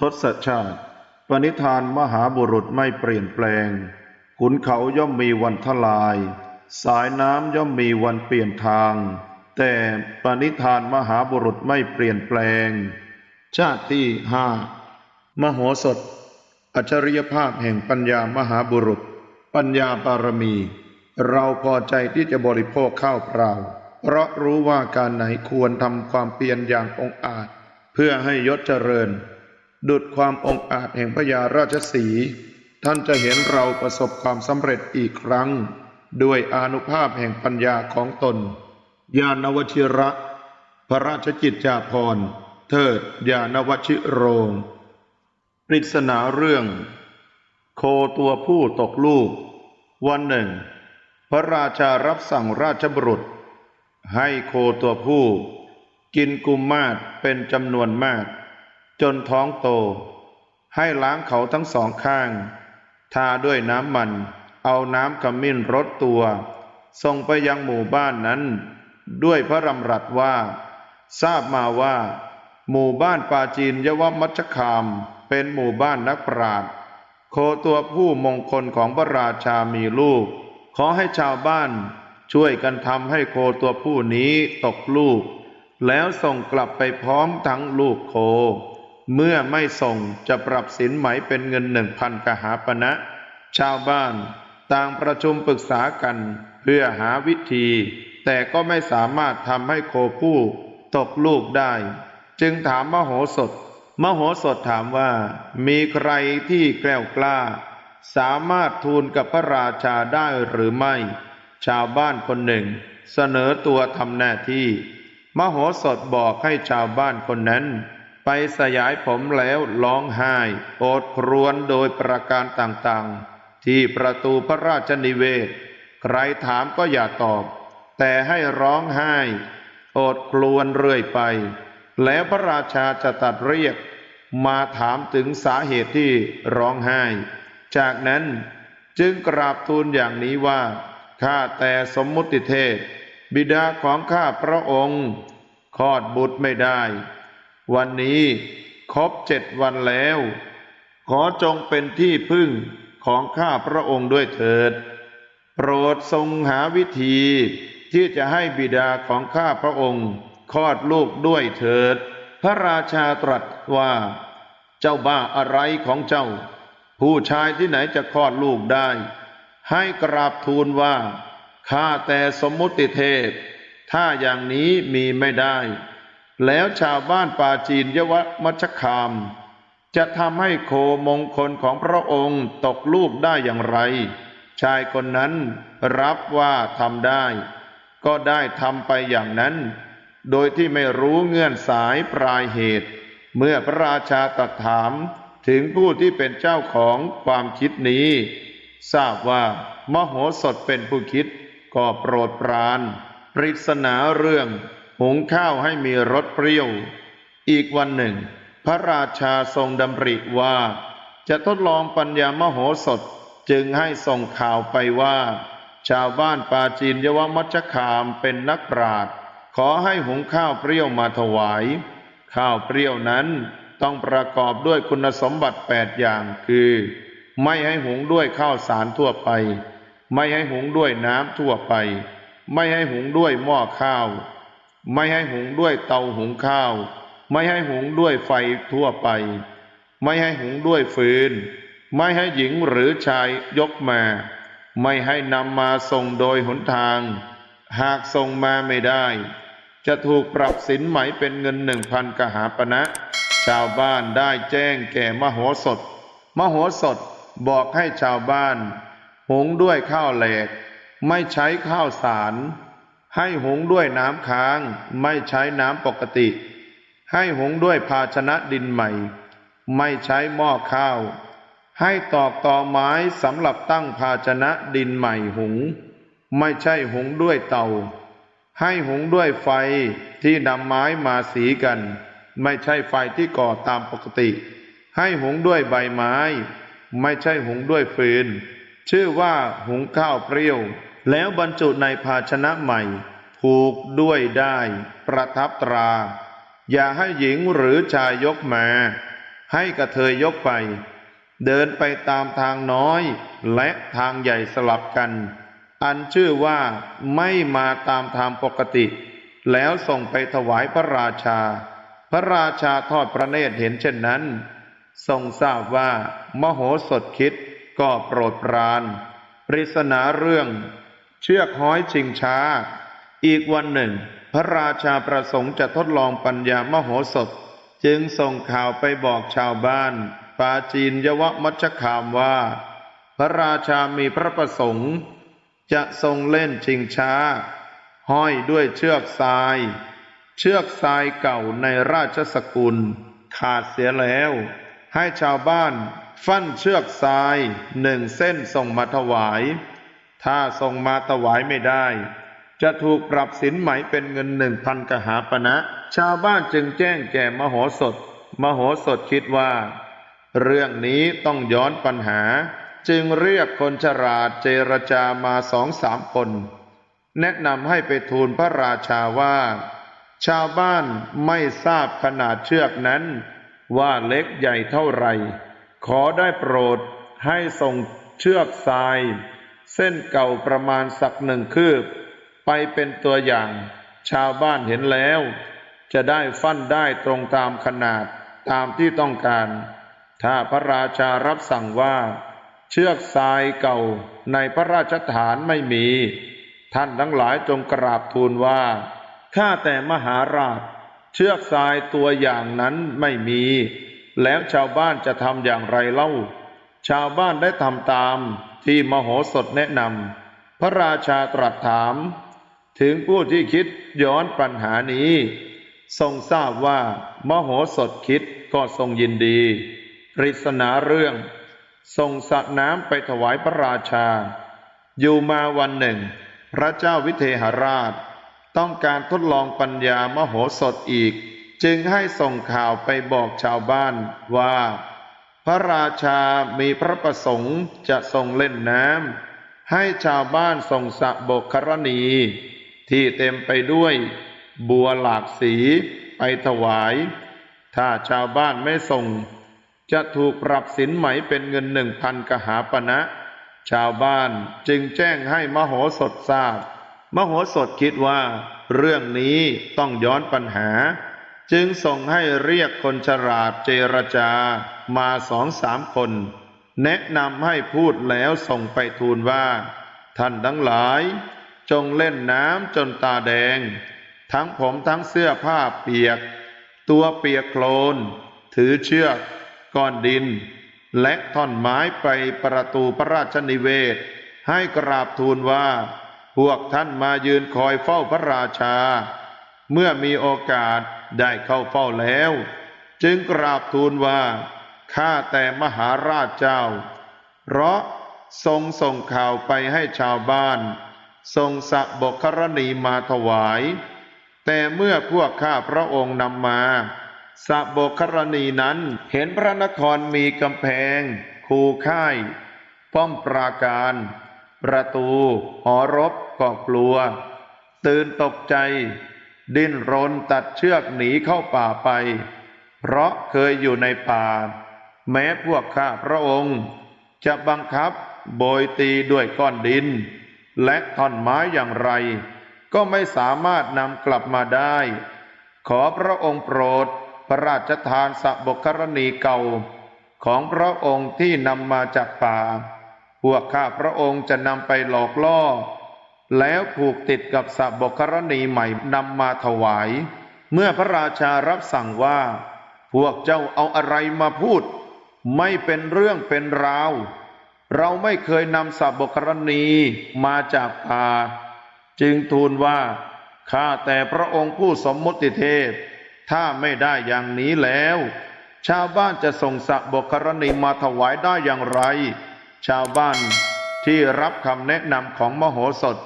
ทศชาติ ปณิธานมหาบุรุษไม่เปลี่ยนแปลง ขุนเขาย่อมมีวันทลาย สายน้ำย่อมมีวันเปลี่ยนทาง แต่ปณิธานมหาบุรุษไม่เปลี่ยนแปลง ชาติที่ห้ามโหสถ อัจฉริยภาพแห่งปัญญามหาบุรุษ ปัญญาบารมี เราพอใจที่จะบริโภคข้าวเปล่า เพราะรู้ว่าการไหนควรทำความเพียรอย่างองอาจ เพื่อให้ยศเจริญ ดุดความองอาจแห่งพญาราชสี ท่านจะเห็นเราประสบความสำเร็จอีกครั้ง ด้วยอนุภาพแห่งปัญญาของตน ญาณวชิระ พระราชกิจจาภรณ์ เทิดญาณวชิโรง ปริศนาเรื่อง โคตัวผู้ตกลูก วันหนึ่ง พระราชารับสั่งราชบุรุษ ให้โคตัวผู้ กินกุมมาศเป็นจำนวนมาก จนท้องโต ให้ล้างเขาทั้งสองข้าง ทาด้วยน้ำมัน เอาน้ำขมิ้นรดตัว ส่งไปยังหมู่บ้านนั้น ด้วยพระรำรัสว่า ทราบมาว่า หมู่บ้านปาจีนยวมัชคาม เป็นหมู่บ้านนักปราชญ์โคตัวผู้มงคลของพระราชามีลูก ขอให้ชาวบ้านช่วยกันทำให้โคตัวผู้นี้ตกลูก แล้วส่งกลับไปพร้อมทั้งลูกโค เมื่อไม่ส่งจะปรับสินไหมเป็นเงินหนึ่งพันกหาปณะ ชาวบ้านต่างประชุมปรึกษากัน เพื่อหาวิธี แต่ก็ไม่สามารถทำให้โคผู้ตกลูกได้ จึงถามมโหสถ มโหสถถามว่า มีใครที่แกล้วกล้า สามารถทูลกับพระราชาได้หรือไม่ ชาวบ้านคนหนึ่ง เสนอตัวทำหน้าที่ มโหสถบอกให้ชาวบ้านคนนั้น ไปสยายผมแล้วร้องไห้โอดครวญโดยประการต่างๆ ที่ประตูพระราชนิเวศ ใครถามก็อย่าตอบ แต่ให้ร้องไห้โอดครวญเรื่อยไป แล้วพระราชาจะตัดเรียก มาถามถึงสาเหตุที่ร้องไห้ จากนั้นจึงกราบทูลอย่างนี้ว่าข้าแต่สมมุติเทพบิดาของข้าพระองค์คลอดบุตรไม่ได้ วันนี้ครบเจ็ดวันแล้ว ขอจงเป็นที่พึ่งของข้าพระองค์ด้วยเถิด โปรดทรงหาวิธีที่จะให้บิดาของข้าพระองค์คลอดลูกด้วยเถิด พระราชาตรัสว่า เจ้าบ้าอะไรของเจ้า ผู้ชายที่ไหนจะคลอดลูกได้ ให้กราบทูลว่าข้าแต่สมมุติเทพ ถ้าอย่างนี้มีไม่ได้ แล้วชาวบ้านป่าจีนยวมัชคาม จะทำให้โคมงคลของพระองค์ตกลูกได้อย่างไร ชายคนนั้นรับว่าทำได้ ก็ได้ทำไปอย่างนั้น โดยที่ไม่รู้เงื่อนสายปลายเหตุ เมื่อพระราชาตรัสถามถึงผู้ที่เป็นเจ้าของความคิดนี้ ทราบว่ามโหสถเป็นผู้คิดก็โปรดปราน ปริศนาเรื่อง หุงข้าวให้มีรสเปรี้ยว อีกวันหนึ่ง พระราชาทรงดำริว่า จะทดลองปัญญามโหสถจึงให้ส่งข่าวไปว่า ชาวบ้านปาจีนยวมัชคามเป็นนักปราชญ์ขอให้หุงข้าวเปรี้ยวมาถวาย ข้าวเปรี้ยวนั้นต้องประกอบด้วยคุณสมบัติแปดอย่างคือ ไม่ให้หุงด้วยข้าวสารทั่วไป ไม่ให้หุงด้วยน้ำทั่วไป ไม่ให้หุงด้วยหม้อข้าว ไม่ให้หุงด้วยเตาหุงข้าว ไม่ให้หุงด้วยไฟทั่วไป ไม่ให้หุงด้วยฟืน ไม่ให้หญิงหรือชายยกมา ไม่ให้นำมาส่งโดยหนทาง หากส่งมาไม่ได้ จะถูกปรับสินไหมเป็นเงินหนึ่งพันกหาปณะชาวบ้านได้แจ้งแก่มโหสถ มโหสถบอกให้ชาวบ้าน หุงด้วยข้าวแหลก ไม่ใช้ข้าวสาร ให้หุงด้วยน้ำค้างไม่ใช้น้ำปกติ ให้หุงด้วยภาชนะดินใหม่ ไม่ใช้หม้อข้าว ให้ตอกตอไม้สำหรับตั้งภาชนะดินใหม่หุง ไม่ใช่หุงด้วยเตา ให้หุงด้วยไฟที่นำไม้มาสีกัน ไม่ใช่ไฟที่ก่อตามปกติ ให้หุงด้วยใบไม้ ไม่ใช่หุงด้วยฟืน ชื่อว่าหุงข้าวเปรี้ยว แล้วบรรจุในภาชนะใหม่ ผูกด้วยได้ประทับตรา อย่าให้หญิงหรือชายยกมา ให้กระเทยยกไป เดินไปตามทางน้อย และทางใหญ่สลับกัน อันชื่อว่าไม่มาตามทางปกติ แล้วส่งไปถวายพระราชา พระราชาทอดพระเนตรเห็นเช่นนั้น ทรงทราบว่ามโหสถคิดก็โปรดปราน ปริศนาเรื่อง เชือกห้อยชิงช้า อีกวันหนึ่ง พระราชาประสงค์จะทดลองปัญญามโหสถ จึงส่งข่าวไปบอกชาวบ้านปาจีนยวมัชคามว่า พระราชามีพระประสงค์ จะทรงเล่นชิงช้า ห้อยด้วยเชือกทราย เชือกทรายเก่าในราชสกุล ขาดเสียแล้ว ให้ชาวบ้าน ฟั่นเชือกทรายหนึ่งเส้นส่งมาถวาย ถ้าส่งมาถวายไม่ได้ จะถูกปรับสินไหมเป็นเงินหนึ่งพันกหาปณะชาวบ้านจึงแจ้งแก่มโหสถ มโหสถคิดว่า เรื่องนี้ต้องย้อนปัญหา จึงเรียกคนฉลาดเจรจามาสองสามคน แนะนำให้ไปทูลพระราชาว่า ชาวบ้านไม่ทราบขนาดเชือกนั้น ว่าเล็กใหญ่เท่าไหร่ ขอได้โปรดให้ส่งเชือกทราย เส้นเก่าประมาณสักหนึ่งคืบ ไปเป็นตัวอย่าง ชาวบ้านเห็นแล้ว จะได้ฟั่นได้ตรงตามขนาดตามที่ต้องการ ถ้าพระราชารับสั่งว่า เชือกทรายเก่าในพระราชฐานไม่มี ท่านทั้งหลายจงกราบทูลว่าข้าแต่มหาราช เชือกทรายตัวอย่างนั้นไม่มี แล้วชาวบ้านจะทำอย่างไรเล่า ชาวบ้านได้ทำตาม ที่มโหสถแนะนำพระราชาตรัสถาม ถึงผู้ที่คิดย้อนปัญหานี้ ทรงทราบว่ามโหสถคิดก็ทรงยินดีปริศนาเรื่อง ทรงสระน้ำไปถวายพระราชา อยู่มาวันหนึ่ง พระเจ้าวิเทหราช ต้องการทดลองปัญญามโหสถอีก จึงให้ส่งข่าวไปบอกชาวบ้านว่า พระราชามีพระประสงค์จะทรงเล่นน้ำให้ชาวบ้านส่งสะบกครณี ที่เต็มไปด้วยบัวหลากสีไปถวาย ถ้าชาวบ้านไม่ส่ง จะถูกปรับสินไหมเป็นเงินหนึ่งพันกหาปณะชาวบ้านจึงแจ้งให้มโหสถทราบ มโหสถคิดว่า เรื่องนี้ต้องย้อนปัญหา จึงส่งให้เรียกคนฉลาดเจรจามาสองสามคน แนะนำให้พูดแล้วส่งไปทูลว่า ท่านทั้งหลาย จงเล่นน้ำจนตาแดง ทั้งผมทั้งเสื้อผ้าเปียก ตัวเปียกโคลน ถือเชือกก้อนดิน และท่อนไม้ไปประตูพระราชนิเวศ ให้กราบทูลว่า พวกท่านมายืนคอยเฝ้าพระราชา เมื่อมีโอกาส ได้เข้าเฝ้าแล้ว จึงกราบทูลว่าข้าแต่มหาราชเจ้า เพราะทรงส่งข่าวไปให้ชาวบ้าน ทรงสะบกครณีมาถวาย แต่เมื่อพวกข้าพระองค์นำมาสะบกครณีนั้นเห็นพระนครมีกำแพง คูค่าย ป้อมปราการ ประตู หอรบก็กลัว ตื่นตกใจ ดิ้นรนตัดเชือกหนีเข้าป่าไป เพราะเคยอยู่ในป่า แม้พวกข้าพระองค์ จะบังคับโบยตีด้วยก้อนดิน และท่อนไม้อย่างไร ก็ไม่สามารถนำกลับมาได้ ขอพระองค์โปรดพระราชทานสะบกครณีเก่า ของพระองค์ที่นำมาจากป่า พวกข้าพระองค์จะนำไปหลอกล่อ แล้วผูกติดกับสะบกครณีใหม่นำมาถวาย เมื่อพระราชารับสั่งว่า พวกเจ้าเอาอะไรมาพูด ไม่เป็นเรื่องเป็นราว เราไม่เคยนำสะบกครณีมาจากป่าจึงทูลว่า ข้าแต่พระองค์ผู้สมมติเทพ ถ้าไม่ได้อย่างนี้แล้ว ชาวบ้านจะส่งสะบกครณีมาถวายได้อย่างไร ชาวบ้านที่รับคำแนะนำของมโหสถ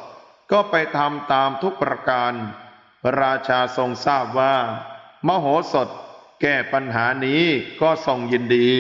ก็ไปทำตามทุกประการพระราชาทรงทราบว่า มโหสถแก้ปัญหานี้ก็ทรงยินดี